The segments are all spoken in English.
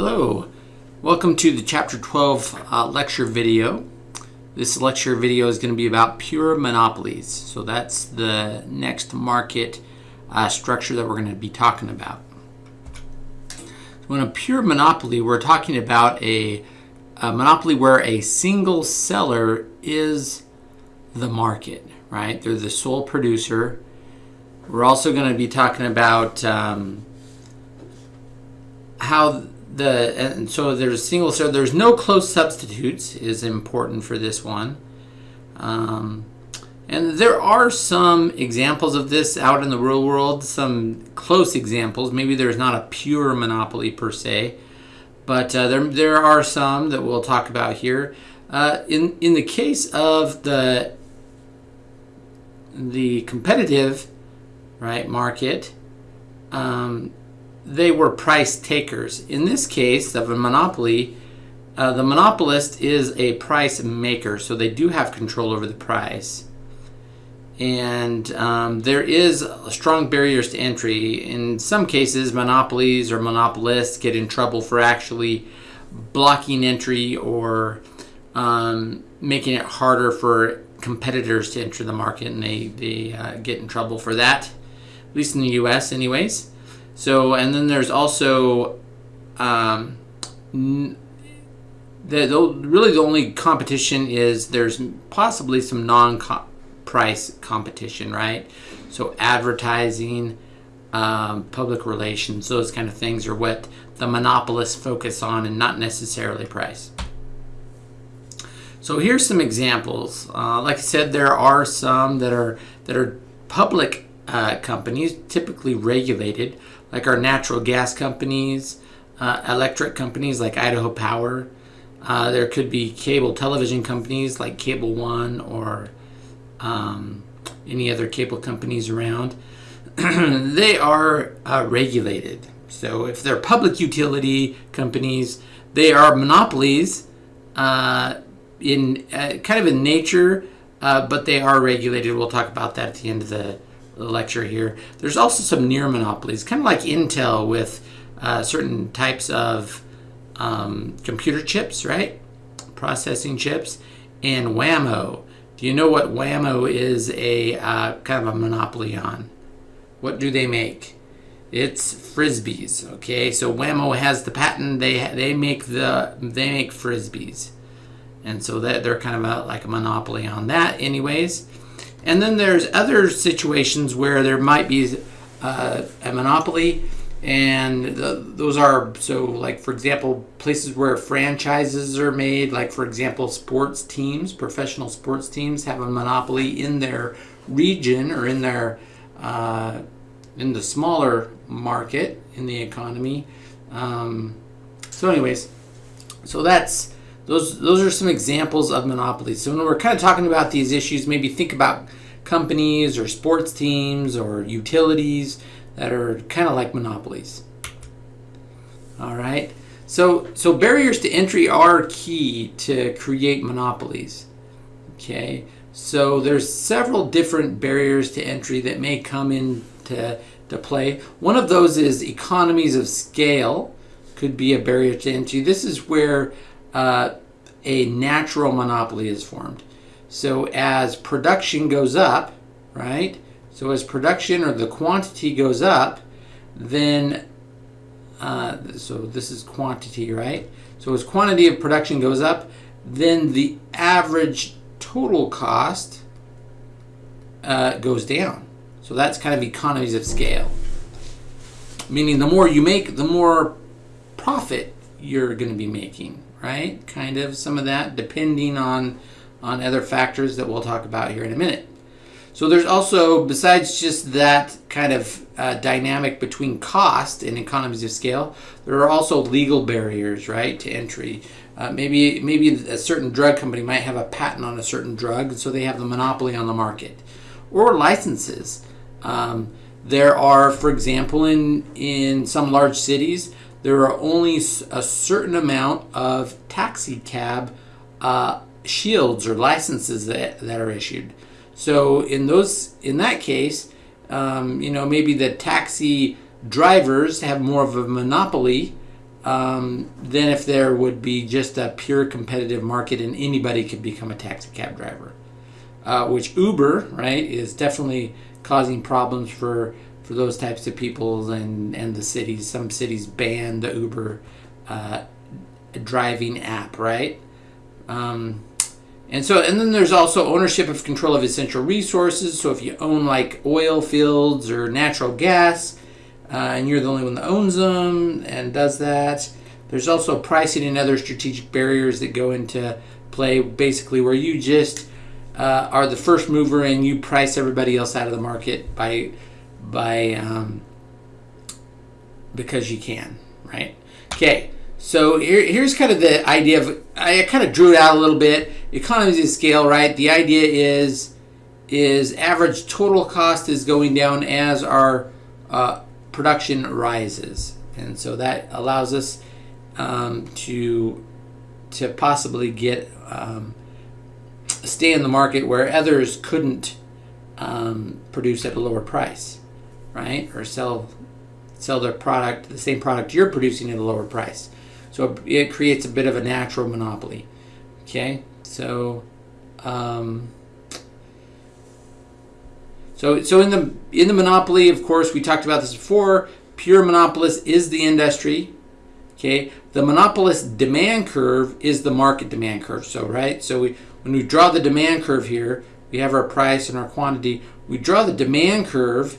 Hello, welcome to the chapter 12 uh, lecture video. This lecture video is going to be about pure monopolies. So that's the next market uh, structure that we're going to be talking about. So in a pure monopoly, we're talking about a, a monopoly where a single seller is the market, right? They're the sole producer. We're also going to be talking about um, how the and so there's single so there's no close substitutes is important for this one. Um, and there are some examples of this out in the real world some close examples. Maybe there's not a pure monopoly per se but uh, there, there are some that we'll talk about here. Uh, in in the case of the the competitive right market um, they were price takers. In this case of a monopoly, uh, the monopolist is a price maker, so they do have control over the price. And um, there is strong barriers to entry. In some cases, monopolies or monopolists get in trouble for actually blocking entry or um, making it harder for competitors to enter the market, and they, they uh, get in trouble for that, at least in the US, anyways. So, and then there's also um, the, the, really the only competition is there's possibly some non-price competition, right? So advertising, um, public relations, those kind of things are what the monopolists focus on and not necessarily price. So here's some examples. Uh, like I said, there are some that are that are public uh, companies, typically regulated, like our natural gas companies, uh, electric companies like Idaho Power. Uh, there could be cable television companies like Cable One or um, any other cable companies around. they are uh, regulated. So if they're public utility companies, they are monopolies uh, in uh, kind of in nature, uh, but they are regulated. We'll talk about that at the end of the lecture here. There's also some near monopolies, kind of like Intel with uh, certain types of um, computer chips, right? Processing chips, and Wham-O. Do you know what Wham-O is a uh, kind of a monopoly on? What do they make? It's frisbees. Okay, so Wham-O has the patent. They they make the they make frisbees, and so that they're kind of a, like a monopoly on that, anyways. And then there's other situations where there might be uh, a monopoly, and the, those are so like for example places where franchises are made, like for example sports teams, professional sports teams have a monopoly in their region or in their uh, in the smaller market in the economy. Um, so, anyways, so that's those those are some examples of monopolies. So when we're kind of talking about these issues, maybe think about companies or sports teams or utilities that are kind of like monopolies. All right. So so barriers to entry are key to create monopolies. Okay. So there's several different barriers to entry that may come into to play. One of those is economies of scale could be a barrier to entry. This is where uh, a natural monopoly is formed. So as production goes up, right? So as production or the quantity goes up, then, uh, so this is quantity, right? So as quantity of production goes up, then the average total cost uh, goes down. So that's kind of economies of scale. Meaning the more you make, the more profit you're going to be making right? Kind of some of that, depending on on other factors that we'll talk about here in a minute. So there's also, besides just that kind of uh, dynamic between cost and economies of scale, there are also legal barriers, right, to entry. Uh, maybe maybe a certain drug company might have a patent on a certain drug, so they have the monopoly on the market, or licenses. Um, there are, for example, in in some large cities, there are only a certain amount of taxi cab uh, shields or licenses that, that are issued. So in those, in that case, um, you know, maybe the taxi drivers have more of a monopoly um, than if there would be just a pure competitive market and anybody could become a taxi cab driver. Uh, which Uber, right, is definitely causing problems for for those types of people and and the cities. Some cities ban the Uber uh, driving app, right? Um, and so, and then there's also ownership of control of essential resources. So if you own like oil fields or natural gas, uh, and you're the only one that owns them and does that. There's also pricing and other strategic barriers that go into play, basically where you just uh, are the first mover and you price everybody else out of the market by by um, because you can, right? Okay, so here, here's kind of the idea of I kind of drew it out a little bit. Economies of scale, right? The idea is is average total cost is going down as our uh, production rises, and so that allows us um, to to possibly get um, stay in the market where others couldn't um, produce at a lower price, right? Or sell sell their product, the same product you're producing at a lower price. So it creates a bit of a natural monopoly. Okay, so. Um, so, so in the in the monopoly, of course, we talked about this before. Pure monopolist is the industry. Okay, the monopolist demand curve is the market demand curve. So, right. So we when we draw the demand curve here, we have our price and our quantity. We draw the demand curve.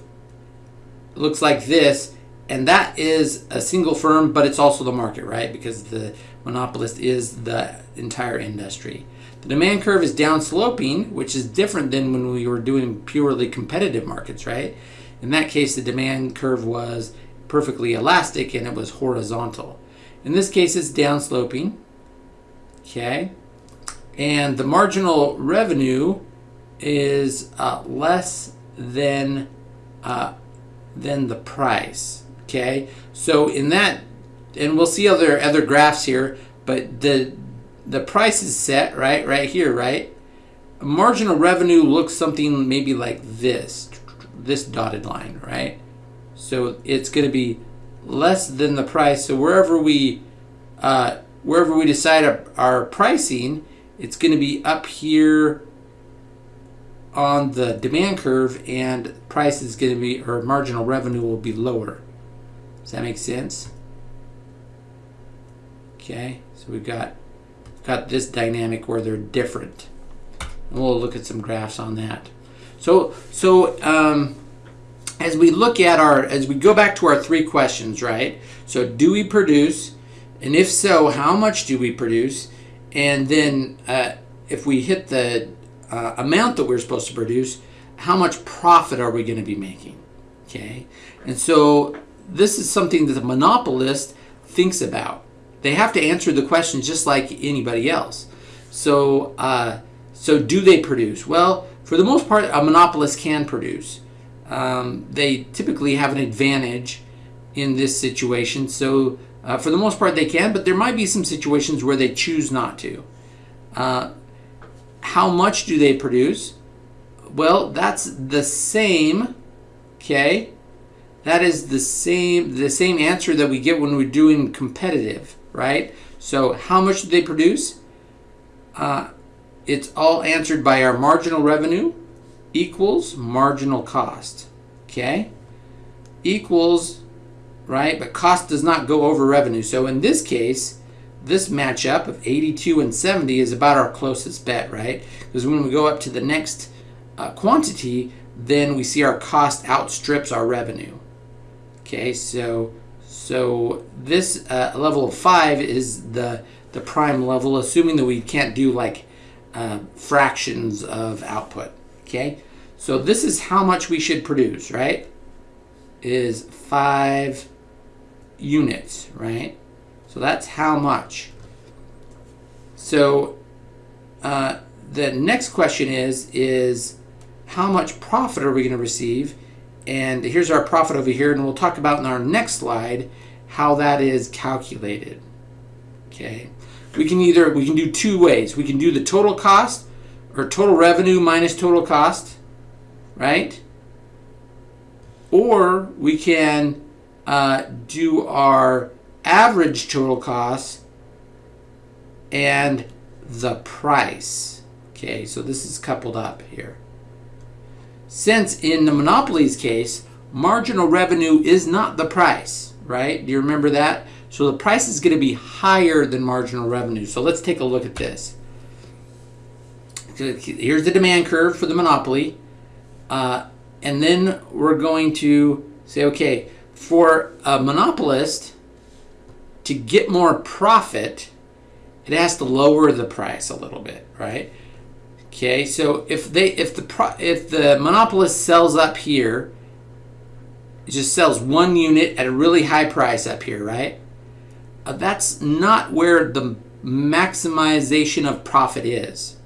Looks like this, and that is a single firm, but it's also the market, right? Because the monopolist is the entire industry. The demand curve is down sloping, which is different than when we were doing purely competitive markets, right? In that case, the demand curve was perfectly elastic and it was horizontal. In this case, it's down sloping, okay? And the marginal revenue is uh, less than uh, than the price, okay? So in that, and we'll see other other graphs here, but the the price is set, right? Right here, right? Marginal revenue looks something maybe like this, this dotted line, right? So it's going to be less than the price. So wherever we, uh, wherever we decide our, our pricing, it's going to be up here on the demand curve and price is going to be, or marginal revenue will be lower. Does that make sense? Okay, so we've got got this dynamic where they're different. And we'll look at some graphs on that. So, so um, as we look at our, as we go back to our three questions, right? So do we produce? And if so, how much do we produce? And then uh, if we hit the uh, amount that we're supposed to produce, how much profit are we going to be making? Okay. And so this is something that the monopolist thinks about they have to answer the question just like anybody else. So, uh, so do they produce? Well, for the most part, a monopolist can produce. Um, they typically have an advantage in this situation. So, uh, for the most part, they can, but there might be some situations where they choose not to. Uh, how much do they produce? Well, that's the same, okay? That is the same the same answer that we get when we're doing competitive right? So how much do they produce? Uh, it's all answered by our marginal revenue equals marginal cost, okay? Equals, right? But cost does not go over revenue. So in this case, this matchup of 82 and 70 is about our closest bet, right? Because when we go up to the next uh, quantity, then we see our cost outstrips our revenue. Okay, so so this uh, level of 5 is the, the prime level, assuming that we can't do like uh, fractions of output. Okay, so this is how much we should produce, right? Is 5 units, right? So that's how much. So uh, the next question is, is how much profit are we going to receive? And here's our profit over here, and we'll talk about in our next slide how that is calculated. Okay, we can either we can do two ways. We can do the total cost or total revenue minus total cost, right? Or we can uh, do our average total cost and the price. Okay, so this is coupled up here. Since in the monopolies case, marginal revenue is not the price, right? Do you remember that? So the price is going to be higher than marginal revenue. So let's take a look at this. Here's the demand curve for the monopoly. Uh, and then we're going to say, okay, for a monopolist to get more profit, it has to lower the price a little bit, right? Okay, so if they if the if the monopolist sells up here, it just sells one unit at a really high price up here, right? Uh, that's not where the maximization of profit is.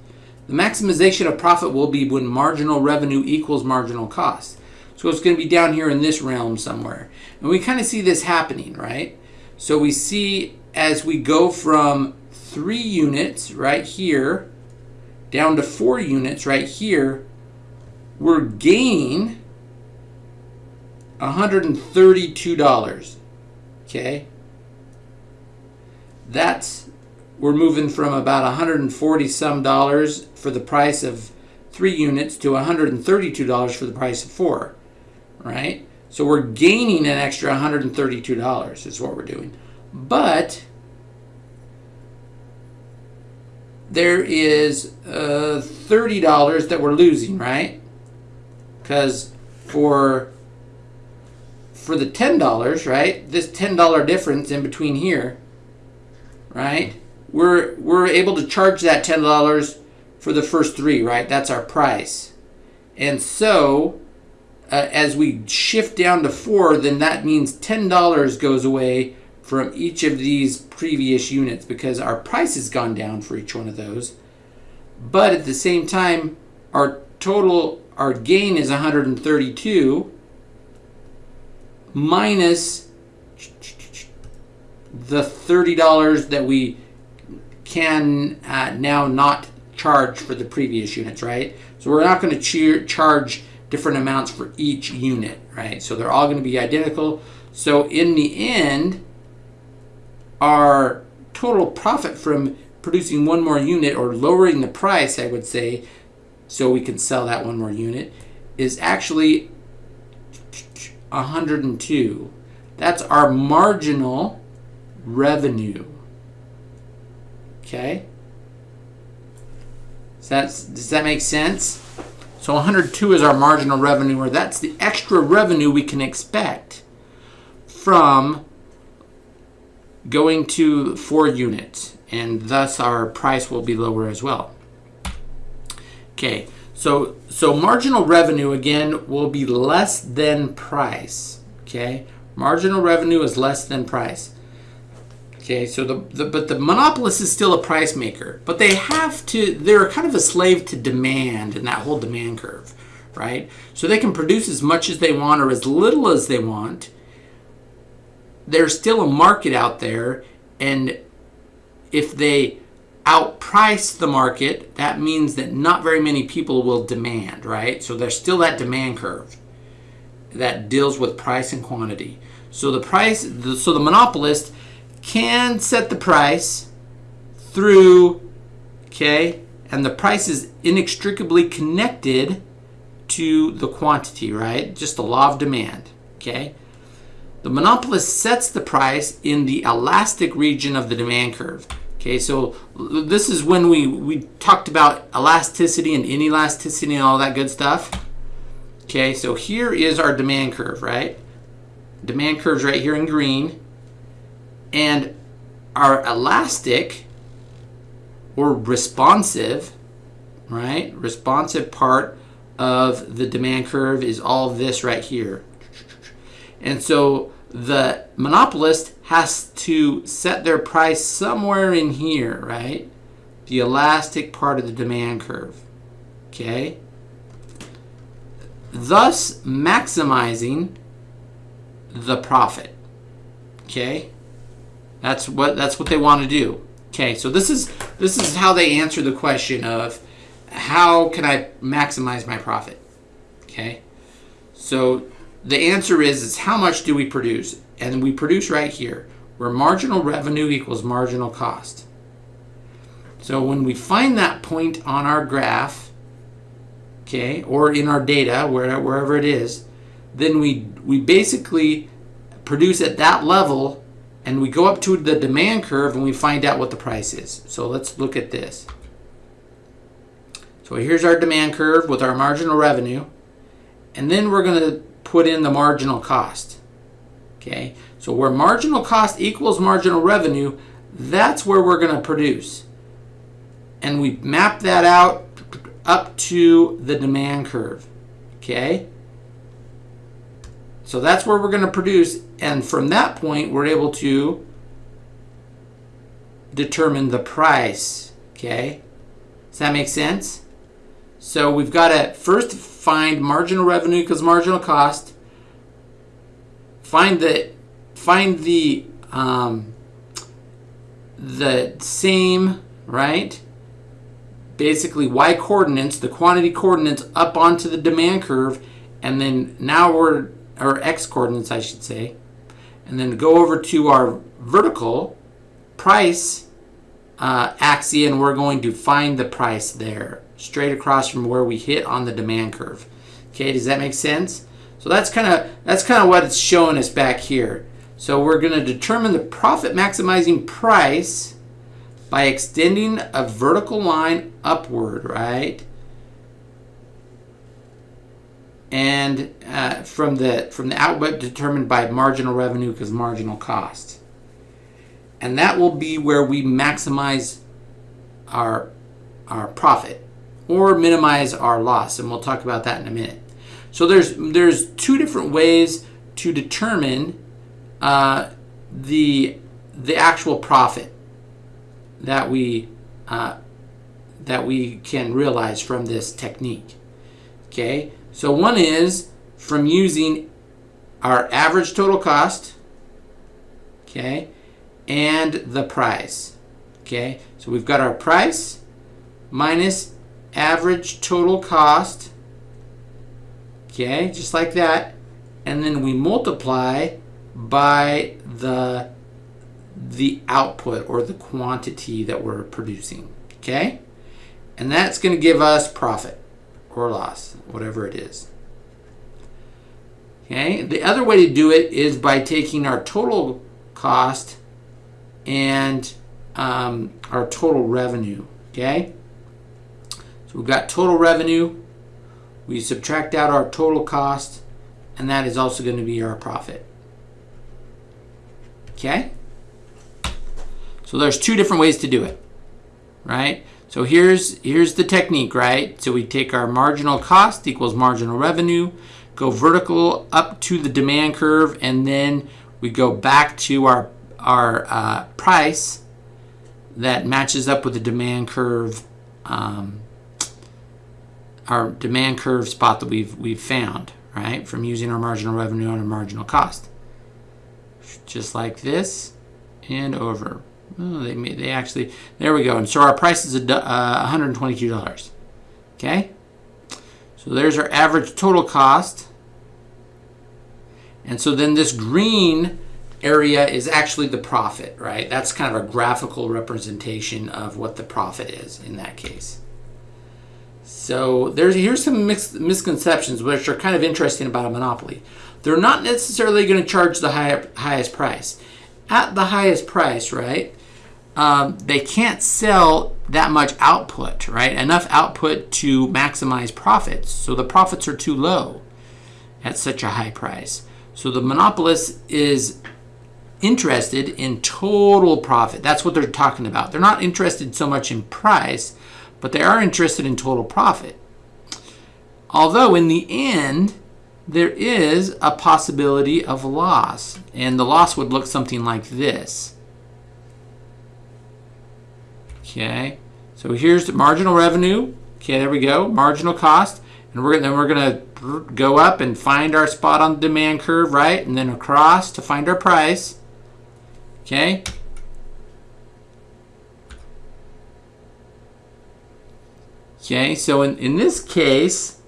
The maximization of profit will be when marginal revenue equals marginal cost. So it's going to be down here in this realm somewhere. And we kind of see this happening, right? So we see as we go from three units right here down to four units right here, we're gaining $132. Okay? That's we're moving from about 140 some dollars for the price of three units to $132 for the price of four, right? So we're gaining an extra $132 is what we're doing. But there is uh, $30 that we're losing, right? Because for for the $10, right? This $10 difference in between here, right? We're we're able to charge that $10 for the first 3, right? That's our price. And so uh, as we shift down to 4, then that means $10 goes away from each of these previous units because our price has gone down for each one of those. But at the same time, our total, our gain is 132 minus the $30 that we can uh, now not charge for the previous units, right? So we're not going to charge different amounts for each unit, right? So they're all going to be identical. So in the end, our total profit from producing one more unit or lowering the price, I would say, so we can sell that one more unit, is actually 102. That's our marginal revenue. Okay? Does that, does that make sense? So 102 is our marginal revenue, or that's the extra revenue we can expect from going to four units, and thus our price will be lower as well. Okay, so so marginal revenue again will be less than price. Okay, marginal revenue is less than price. Okay, so the, the but the monopolist is still a price maker, but they have to. They're kind of a slave to demand and that whole demand curve, right? So they can produce as much as they want or as little as they want, there's still a market out there and if they outprice the market that means that not very many people will demand right so there's still that demand curve that deals with price and quantity so the price so the monopolist can set the price through okay and the price is inextricably connected to the quantity right just the law of demand okay the monopolist sets the price in the elastic region of the demand curve. Okay, so this is when we, we talked about elasticity and inelasticity and all that good stuff. Okay, so here is our demand curve, right? Demand curve's right here in green. And our elastic or responsive, right? Responsive part of the demand curve is all this right here. And so the monopolist has to set their price somewhere in here, right? The elastic part of the demand curve. Okay? Thus maximizing the profit. Okay? That's what that's what they want to do. Okay, so this is this is how they answer the question of how can I maximize my profit? Okay? So the answer is, is how much do we produce? And we produce right here. where marginal revenue equals marginal cost. So when we find that point on our graph, okay, or in our data, where, wherever it is, then we, we basically produce at that level and we go up to the demand curve and we find out what the price is. So let's look at this. So here's our demand curve with our marginal revenue. And then we're going to put in the marginal cost. Okay, so where marginal cost equals marginal revenue, that's where we're going to produce. And we map that out up to the demand curve. Okay, so that's where we're going to produce. And from that point, we're able to determine the price. Okay, does that make sense? So we've got to first find marginal revenue because marginal cost. Find the find the um, the same right. Basically, y coordinates, the quantity coordinates up onto the demand curve, and then now we're or x coordinates, I should say, and then go over to our vertical price uh, axis, and we're going to find the price there straight across from where we hit on the demand curve. Okay, does that make sense? So that's kind of that's kind of what it's showing us back here. So we're going to determine the profit maximizing price by extending a vertical line upward, right? And uh, from the from the output determined by marginal revenue because marginal cost. And that will be where we maximize our our profit or minimize our loss. And we'll talk about that in a minute. So there's, there's two different ways to determine uh, the, the actual profit that we, uh, that we can realize from this technique. Okay, so one is from using our average total cost, okay, and the price. Okay, so we've got our price minus average total cost, okay, just like that, and then we multiply by the the output or the quantity that we're producing, okay? And that's going to give us profit or loss, whatever it is. Okay, the other way to do it is by taking our total cost and um, our total revenue, okay? So we've got total revenue. We subtract out our total cost, and that is also going to be our profit. Okay? So there's two different ways to do it, right? So here's, here's the technique, right? So we take our marginal cost equals marginal revenue, go vertical up to the demand curve, and then we go back to our, our uh, price that matches up with the demand curve um, our demand curve spot that we've, we've found, right, from using our marginal revenue and our marginal cost. Just like this and over. Oh, they, they actually, there we go. And so our price is uh, $122. Okay? So there's our average total cost. And so then this green area is actually the profit, right? That's kind of a graphical representation of what the profit is in that case. So there's here's some misconceptions which are kind of interesting about a monopoly. They're not necessarily going to charge the high, highest price. At the highest price, right? Um, they can't sell that much output, right? Enough output to maximize profits. So the profits are too low at such a high price. So the monopolist is interested in total profit. That's what they're talking about. They're not interested so much in price but they are interested in total profit. Although in the end, there is a possibility of loss, and the loss would look something like this. Okay, so here's the marginal revenue. Okay, there we go, marginal cost, and we're then we're gonna go up and find our spot on the demand curve, right, and then across to find our price. Okay, Okay, so in, in this case,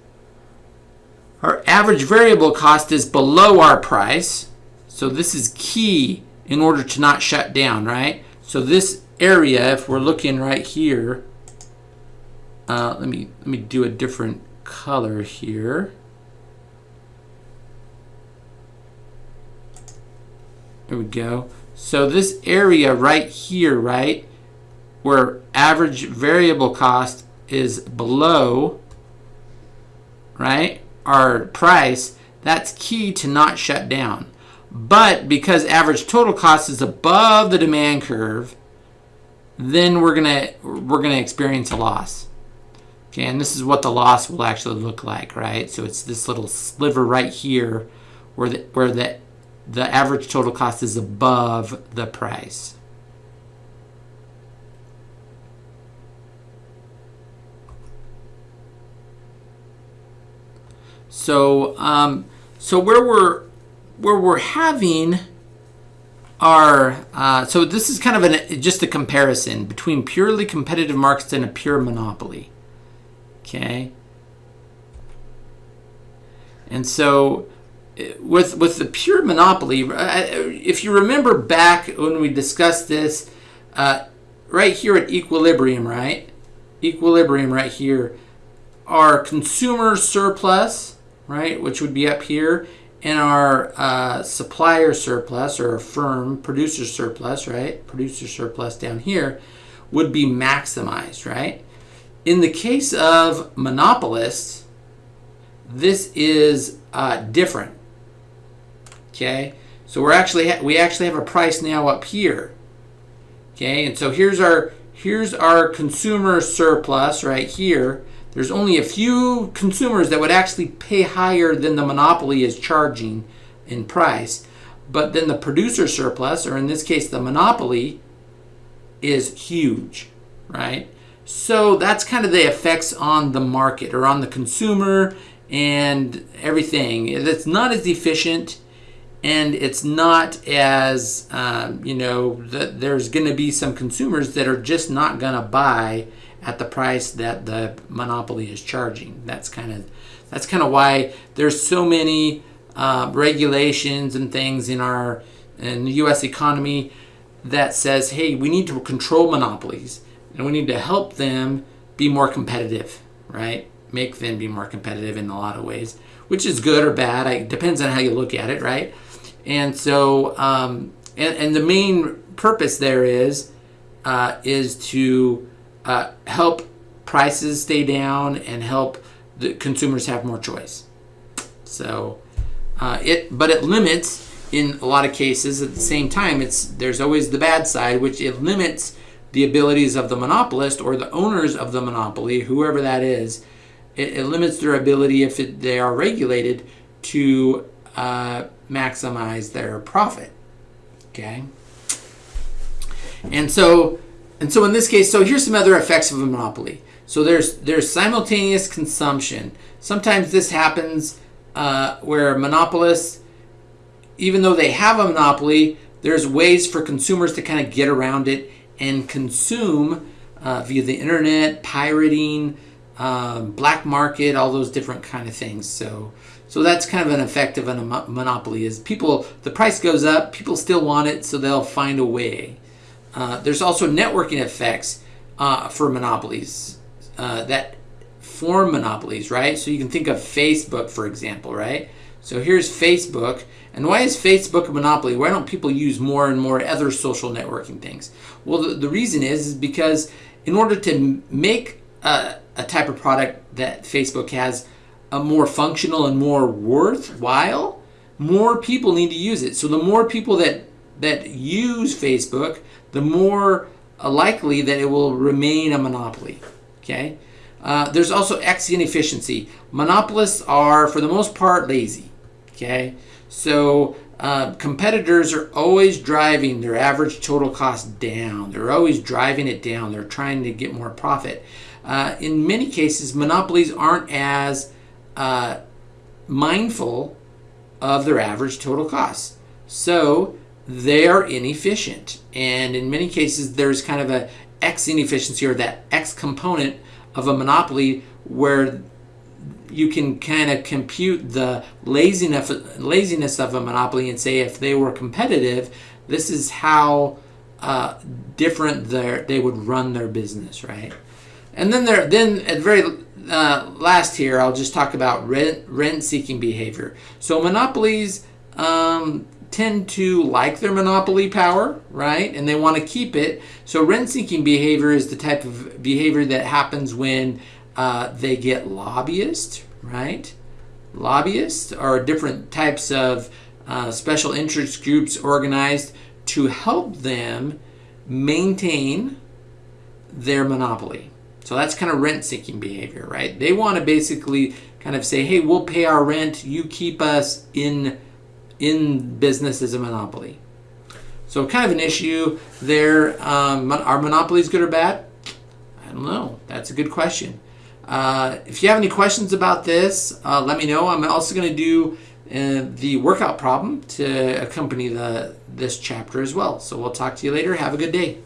our average variable cost is below our price. So this is key in order to not shut down, right? So this area, if we're looking right here, uh, let me let me do a different color here. There we go. So this area right here, right, where average variable cost is below, right, our price, that's key to not shut down. But because average total cost is above the demand curve, then we're gonna we're gonna experience a loss. Okay, and this is what the loss will actually look like, right? So it's this little sliver right here where the where the the average total cost is above the price. So, um, so where we're where we're having our uh, so this is kind of an just a comparison between purely competitive markets and a pure monopoly. Okay. And so with with the pure monopoly, if you remember back when we discussed this, uh, right here at equilibrium, right? Equilibrium right here, our consumer surplus, right, which would be up here, and our uh, supplier surplus or firm producer surplus, right? Producer surplus down here would be maximized, right? In the case of monopolists, this is uh, different Okay, so we're actually we actually have a price now up here. Okay, and so here's our here's our consumer surplus right here. There's only a few consumers that would actually pay higher than the monopoly is charging in price. But then the producer surplus, or in this case the monopoly, is huge, right? So that's kind of the effects on the market or on the consumer and everything. It's not as efficient and it's not as um, you know that there's going to be some consumers that are just not going to buy at the price that the monopoly is charging. That's kind of that's kind of why there's so many uh, regulations and things in our in the US economy that says hey we need to control monopolies and we need to help them be more competitive right? Make them be more competitive in a lot of ways which is good or bad. It depends on how you look at it right? And so, um, and, and the main purpose there is uh, is to uh, help prices stay down and help the consumers have more choice. So uh, it, but it limits in a lot of cases. At the same time, it's there's always the bad side, which it limits the abilities of the monopolist or the owners of the monopoly, whoever that is. It, it limits their ability if it, they are regulated to uh, maximize their profit. Okay. And so, and so in this case, so here's some other effects of a monopoly. So there's there's simultaneous consumption. Sometimes this happens uh, where monopolists, even though they have a monopoly, there's ways for consumers to kind of get around it and consume uh, via the internet, pirating, um, black market, all those different kind of things. So so that's kind of an effect of a monopoly is people, the price goes up, people still want it, so they'll find a way. Uh, there's also networking effects uh, for monopolies uh, that form monopolies, right? So you can think of Facebook, for example, right? So here's Facebook. And why is Facebook a monopoly? Why don't people use more and more other social networking things? Well, the, the reason is, is because in order to make a, a type of product that Facebook has, a more functional and more worthwhile, more people need to use it. So the more people that that use Facebook, the more uh, likely that it will remain a monopoly. Okay. Uh, there's also X inefficiency. Monopolists are, for the most part, lazy. Okay. So uh, competitors are always driving their average total cost down. They're always driving it down. They're trying to get more profit. Uh, in many cases, monopolies aren't as uh, mindful of their average total costs. So they are inefficient. And in many cases, there's kind of a X inefficiency or that X component of a monopoly where you can kind of compute the laziness laziness of a monopoly and say if they were competitive, This is how uh, different they would run their business, right? And then there, then at the very uh, last here, I'll just talk about rent rent seeking behavior. So monopolies um, tend to like their monopoly power, right? And they want to keep it. So rent seeking behavior is the type of behavior that happens when uh, they get lobbyists, right? Lobbyists are different types of uh, special interest groups organized to help them maintain their monopoly. So that's kind of rent seeking behavior, right? They want to basically kind of say, hey, we'll pay our rent, you keep us in, in business as a monopoly. So kind of an issue there. Um, are monopolies good or bad? I don't know. That's a good question. Uh, if you have any questions about this, uh, let me know. I'm also going to do uh, the workout problem to accompany the this chapter as well. So we'll talk to you later. Have a good day.